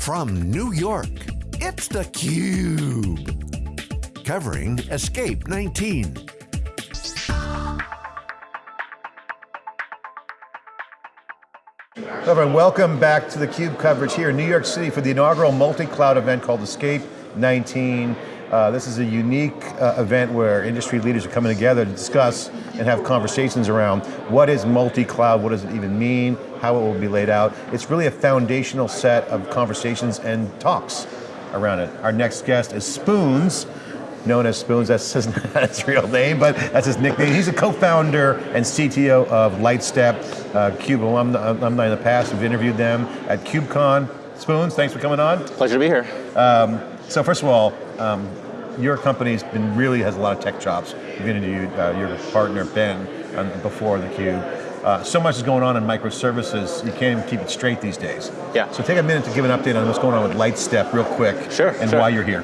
From New York, it's theCUBE. Covering Escape 19. Hello everyone, welcome back to theCUBE coverage here in New York City for the inaugural multi-cloud event called Escape 19. Uh, this is a unique uh, event where industry leaders are coming together to discuss and have conversations around what is multi-cloud, what does it even mean, how it will be laid out. It's really a foundational set of conversations and talks around it. Our next guest is Spoons, known as Spoons, that's his, his real name, but that's his nickname. He's a co-founder and CTO of Lightstep, uh, CUBE alumni, alumni in the past. We've interviewed them at KubeCon. Spoons, thanks for coming on. Pleasure to be here. Um, so first of all, um, your company's been really has a lot of tech chops. We've interviewed uh, your partner Ben um, before the Cube. Uh, so much is going on in microservices, you can't even keep it straight these days. Yeah. So take a minute to give an update on what's going on with Lightstep real quick. Sure, And sure. why you're here.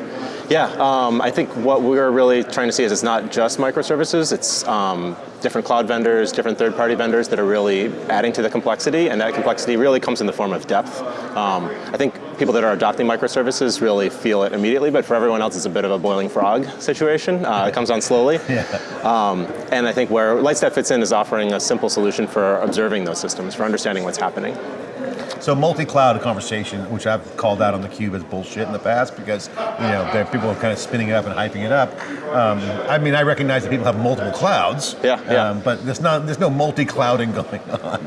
Yeah, um, I think what we're really trying to see is it's not just microservices, it's um, different cloud vendors, different third-party vendors that are really adding to the complexity, and that complexity really comes in the form of depth. Um, I think people that are adopting microservices really feel it immediately, but for everyone else it's a bit of a boiling frog situation. Uh, it comes on slowly. Yeah. Um, and I think where Lightstep fits in is offering a simple solution for observing those systems, for understanding what's happening. So multi-cloud conversation, which I've called out on the cube as bullshit in the past because you know there- people are kind of spinning it up and hyping it up. Um, I mean, I recognize that people have multiple clouds, Yeah, yeah. Um, but there's not there's no multi-clouding going on,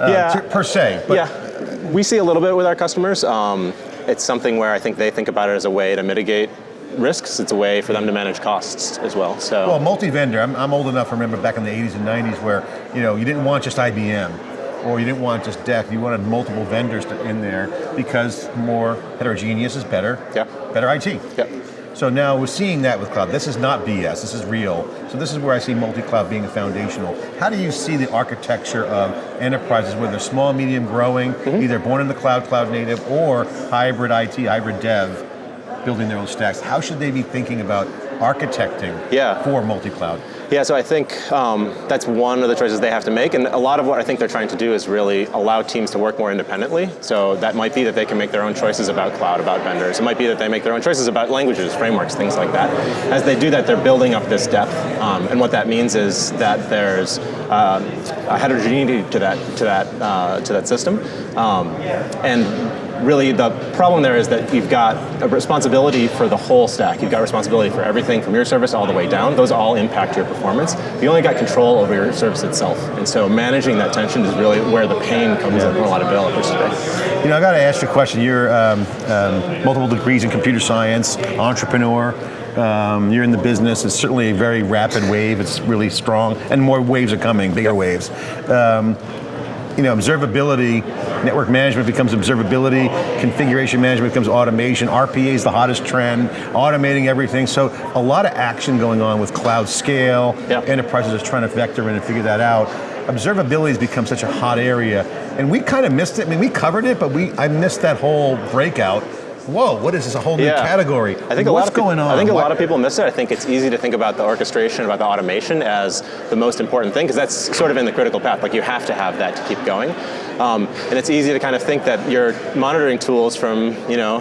uh, Yeah. per se. But yeah, we see a little bit with our customers. Um, it's something where I think they think about it as a way to mitigate risks. It's a way for them to manage costs as well. So Well, multi-vendor, I'm, I'm old enough to remember back in the 80s and 90s where you know you didn't want just IBM or you didn't want just DEC, you wanted multiple vendors to, in there because more heterogeneous is better, Yeah. better IT. Yep. So now we're seeing that with cloud. This is not BS, this is real. So this is where I see multi-cloud being a foundational. How do you see the architecture of enterprises, whether small, medium, growing, Mm-hmm. either born in the cloud, cloud native, or hybrid IT, hybrid dev, building their own stacks? How should they be thinking about architecting Yeah. for multi-cloud? Yeah, so I think um, that's one of the choices they have to make, and a lot of what I think they're trying to do is really allow teams to work more independently. So that might be that they can make their own choices about cloud, about vendors. It might be that they make their own choices about languages, frameworks, things like that. As they do that, they're building up this depth, um, and what that means is that there's uh, a heterogeneity to that to that uh, to that system, um, and really the problem there is that you've got a responsibility for the whole stack. You've got responsibility for everything from your service all the way down. Those all impact your performance. You only got control over your service itself. And so managing that tension is really where the pain comes in for a lot of developers today. You know, I got to ask you a question. You're um, um, multiple degrees in computer science, entrepreneur. Um, you're in the business. It's certainly a very rapid wave. It's really strong, and more waves are coming, bigger waves. Um, you know, observability, network management becomes observability, configuration management becomes automation, RPA is the hottest trend, automating everything. So a lot of action going on with cloud scale, Yeah. enterprises are trying to vector in and figure that out. Observability has become such a hot area, and we kind of missed it. I mean, we covered it, but we I missed that whole breakout. Whoa, what is this, a whole new Yeah. category? I think a What's lot of going on? I think a What- lot of people miss it. I think it's easy to think about the orchestration, about the automation as the most important thing, because that's sort of in the critical path. Like you have to have that to keep going. Um, and it's easy to kind of think that your monitoring tools from, you know,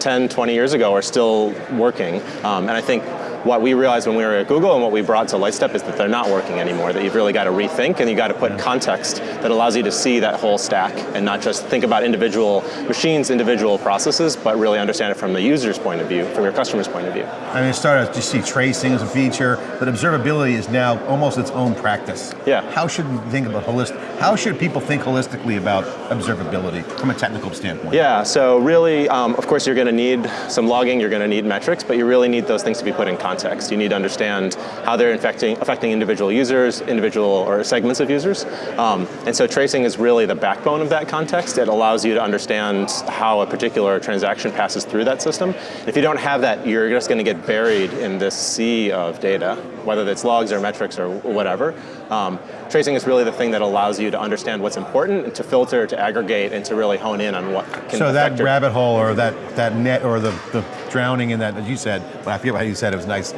10, 20 years ago are still working. Um, and I think what we realized when we were at Google and what we brought to Lightstep is that they're not working anymore, that you've really got to rethink and you got to put context that allows you to see that whole stack and not just think about individual machines, individual processes, but really understand it from the user's point of view, from your customer's point of view. I mean, it started as you see tracing as a feature, but observability is now almost its own practice. Yeah. How should we think about holistic? How should people think holistically about observability from a technical standpoint? Yeah, so really, um, of course, you're going to need some logging, you're going to need metrics, but you really need those things to be put in context. You need to understand how they're infecting, affecting individual users, individual or segments of users. Um, and so tracing is really the backbone of that context. It allows you to understand how a particular transaction passes through that system. If you don't have that, you're just going to get buried in this sea of data, whether it's logs or metrics or whatever. Um, tracing is really the thing that allows you to understand what's important, and to filter, to aggregate, and to really hone in on what can So that your rabbit hole or that, that net or the, the drowning in that, as you said, well, I forget how you said it was nice.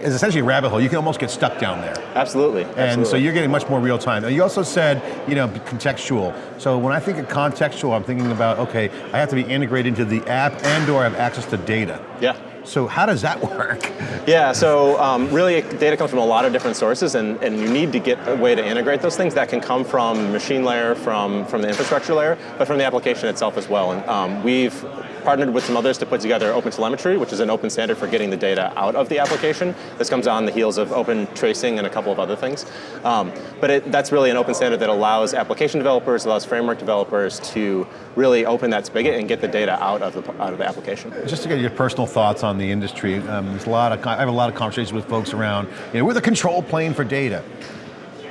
is essentially a rabbit hole. You can almost get stuck down there. Absolutely. And absolutely. so you're getting much more real time. You also said, you know, contextual. So when I think of contextual, I'm thinking about, okay, I have to be integrated into the app and or have access to data. Yeah. So how does that work? Yeah, so um, really data comes from a lot of different sources and, and you need to get a way to integrate those things. That can come from machine layer, from, from the infrastructure layer, but from the application itself as well. And um, we've partnered with some others to put together OpenTelemetry, which is an open standard for getting the data out of the application. This comes on the heels of open tracing and a couple of other things. Um, but it, that's really an open standard that allows application developers, allows framework developers to really open that spigot and get the data out of the, out of the application. Just to get your personal thoughts on the industry, um, there's a lot of, I have a lot of conversations with folks around, you know, we're the control plane for data.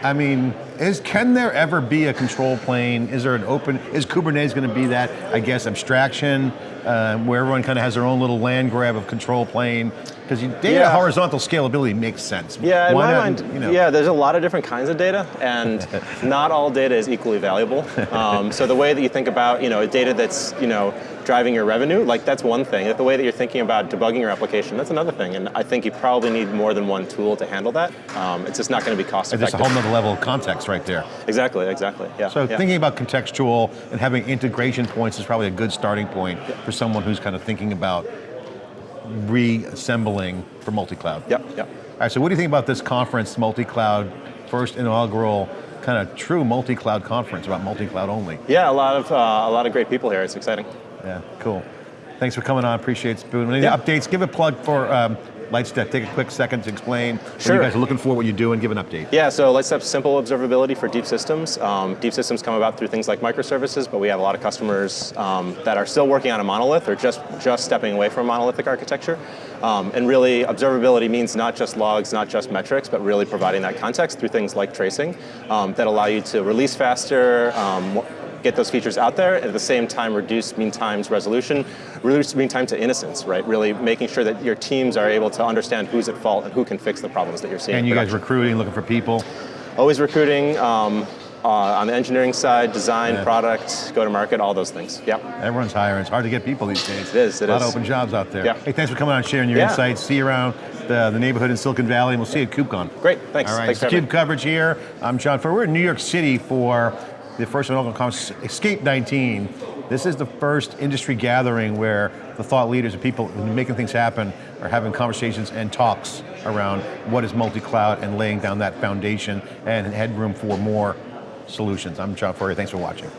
I mean, is can there ever be a control plane? Is there an open, is Kubernetes going to be that, I guess, abstraction, uh, where everyone kind of has their own little land grab of control plane? Because data Yeah. horizontal scalability makes sense. Yeah, in Why my not, mind, you know, yeah, there's a lot of different kinds of data, and not all data is equally valuable. Um, so the way that you think about, you know, data that's, you know, driving your revenue, like that's one thing. The way that you're thinking about debugging your application, that's another thing. And I think you probably need more than one tool to handle that. Um, it's just not going to be cost effective. There's a whole nother level of context right there. Exactly, exactly. Yeah. So yeah. thinking about contextual and having integration points is probably a good starting point for someone who's kind of thinking about reassembling for multi-cloud. Yep, yep. All right, so what do you think about this conference, multi-cloud, first inaugural kind of true multi-cloud conference about multi-cloud only? Yeah, a lot of uh, a lot of great people here. It's exciting. Yeah, cool. Thanks for coming on, appreciate it, Spoon. Any Yeah. updates, give a plug for um, Lightstep. Take a quick second to explain what you guys are looking for, what you do, and give an update. Yeah, so Lightstep's simple observability for deep systems. Um, deep systems come about through things like microservices, but we have a lot of customers um, that are still working on a monolith or just, just stepping away from a monolithic architecture. Um, and really, observability means not just logs, not just metrics, but really providing that context through things like tracing um, that allow you to release faster, um, get those features out there, and at the same time reduce mean times resolution, reduce mean time to innocence, right? Really making sure that your teams are able to understand who's at fault and who can fix the problems that you're seeing. And you guys recruiting, looking for people. Always recruiting um, uh, on the engineering side, design, Yeah. product, go to market, all those things. Yeah. Everyone's hiring. It's hard to get people these days. It is, it a lot is. of open jobs out there. Yeah. Hey, thanks for coming on and sharing your Yeah. insights. See you around the, the neighborhood in Silicon Valley, and we'll see you at KubeCon. Great, thanks. All right, Thanks for CUBE coverage here. I'm John Furrier. We're in New York City for the first inaugural conference, Escape 19. This is the first industry gathering where the thought leaders and people making things happen are having conversations and talks around what is multi-cloud and laying down that foundation and headroom for more solutions. I'm John Furrier, thanks for watching.